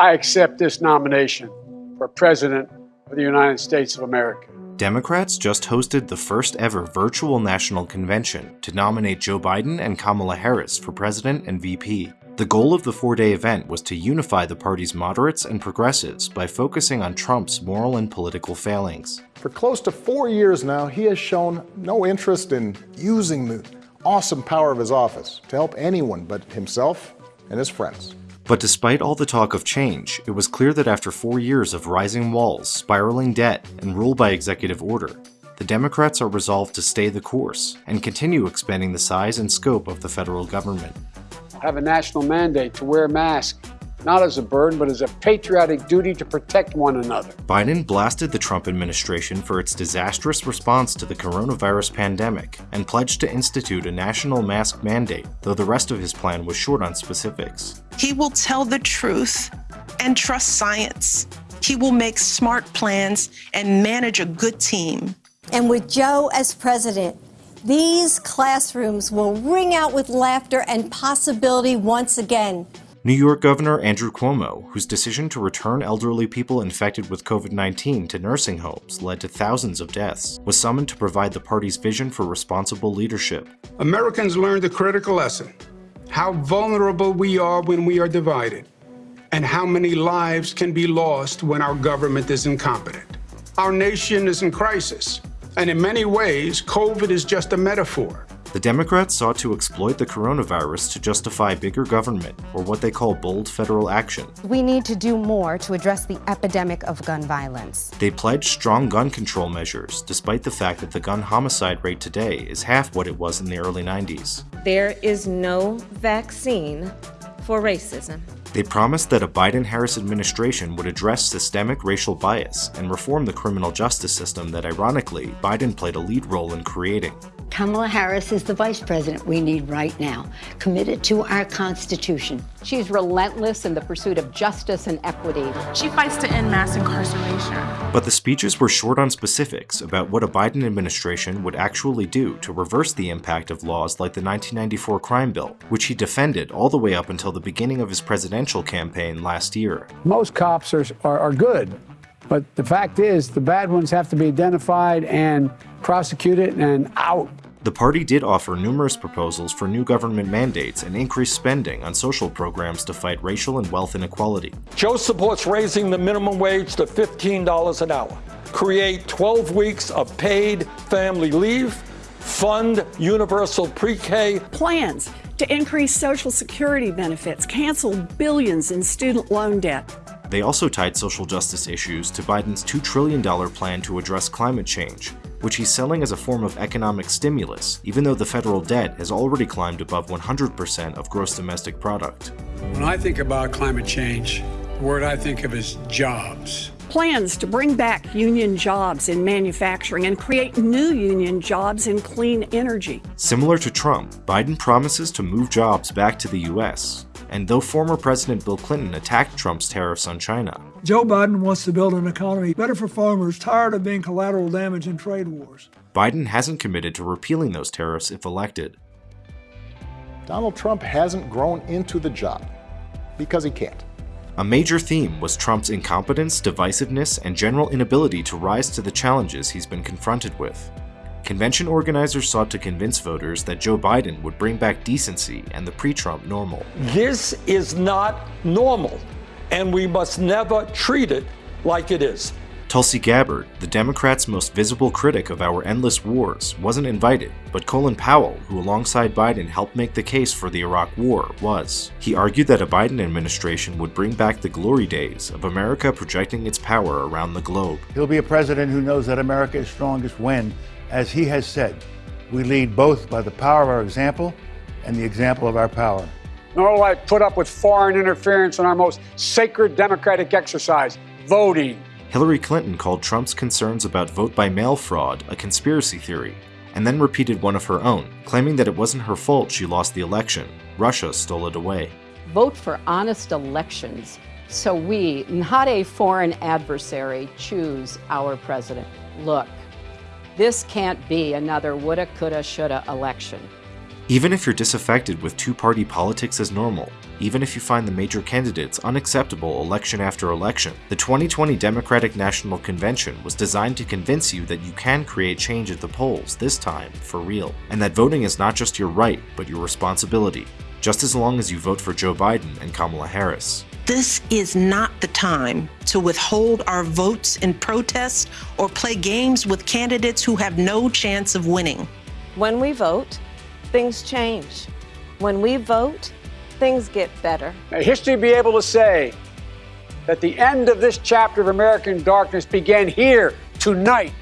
I accept this nomination for President of the United States of America. Democrats just hosted the first ever virtual national convention to nominate Joe Biden and Kamala Harris for president and VP. The goal of the four-day event was to unify the party's moderates and progressives by focusing on Trump's moral and political failings. For close to four years now, he has shown no interest in using the awesome power of his office to help anyone but himself and his friends. But despite all the talk of change, it was clear that after four years of rising walls, spiraling debt, and rule by executive order, the Democrats are resolved to stay the course and continue expanding the size and scope of the federal government. Have a national mandate to wear masks, not as a burden, but as a patriotic duty to protect one another. Biden blasted the Trump administration for its disastrous response to the coronavirus pandemic and pledged to institute a national mask mandate, though the rest of his plan was short on specifics. He will tell the truth and trust science. He will make smart plans and manage a good team. And with Joe as president, these classrooms will ring out with laughter and possibility once again. New York Governor Andrew Cuomo, whose decision to return elderly people infected with COVID-19 to nursing homes led to thousands of deaths, was summoned to provide the party's vision for responsible leadership. Americans learned a critical lesson, how vulnerable we are when we are divided, and how many lives can be lost when our government is incompetent. Our nation is in crisis. And in many ways, COVID is just a metaphor. The Democrats sought to exploit the coronavirus to justify bigger government, or what they call bold federal action. We need to do more to address the epidemic of gun violence. They pledged strong gun control measures, despite the fact that the gun homicide rate today is half what it was in the early 90s. There is no vaccine for racism. They promised that a Biden-Harris administration would address systemic racial bias and reform the criminal justice system that ironically, Biden played a lead role in creating. Kamala Harris is the vice president we need right now, committed to our Constitution. She's relentless in the pursuit of justice and equity. She fights to end mass incarceration. But the speeches were short on specifics about what a Biden administration would actually do to reverse the impact of laws like the 1994 crime bill, which he defended all the way up until the beginning of his presidential campaign last year. Most cops are, are, are good, but the fact is the bad ones have to be identified and prosecuted and out. The party did offer numerous proposals for new government mandates and increased spending on social programs to fight racial and wealth inequality. Joe supports raising the minimum wage to $15 an hour, create 12 weeks of paid family leave, fund universal pre-K. Plans to increase Social Security benefits, cancel billions in student loan debt. They also tied social justice issues to Biden's $2 trillion plan to address climate change, which he's selling as a form of economic stimulus, even though the federal debt has already climbed above 100% of gross domestic product. When I think about climate change, the word I think of is jobs. Plans to bring back union jobs in manufacturing and create new union jobs in clean energy. Similar to Trump, Biden promises to move jobs back to the U.S., and though former President Bill Clinton attacked Trump's tariffs on China, Joe Biden wants to build an economy better for farmers tired of being collateral damage in trade wars. Biden hasn't committed to repealing those tariffs if elected. Donald Trump hasn't grown into the job because he can't. A major theme was Trump's incompetence, divisiveness, and general inability to rise to the challenges he's been confronted with. Convention organizers sought to convince voters that Joe Biden would bring back decency and the pre-Trump normal. This is not normal, and we must never treat it like it is. Tulsi Gabbard, the Democrats' most visible critic of our endless wars, wasn't invited, but Colin Powell, who alongside Biden helped make the case for the Iraq War, was. He argued that a Biden administration would bring back the glory days of America projecting its power around the globe. He'll be a president who knows that America is strongest when, as he has said, we lead both by the power of our example and the example of our power. Nor will I put up with foreign interference in our most sacred democratic exercise, voting. Hillary Clinton called Trump's concerns about vote-by-mail fraud a conspiracy theory, and then repeated one of her own, claiming that it wasn't her fault she lost the election. Russia stole it away. Vote for honest elections so we, not a foreign adversary, choose our president. Look, this can't be another woulda, coulda, shoulda election. Even if you're disaffected with two party politics as normal, even if you find the major candidates unacceptable election after election, the 2020 Democratic National Convention was designed to convince you that you can create change at the polls, this time, for real, and that voting is not just your right, but your responsibility, just as long as you vote for Joe Biden and Kamala Harris. This is not the time to withhold our votes in protest or play games with candidates who have no chance of winning. When we vote, things change. When we vote, things get better. May history be able to say that the end of this chapter of American darkness began here tonight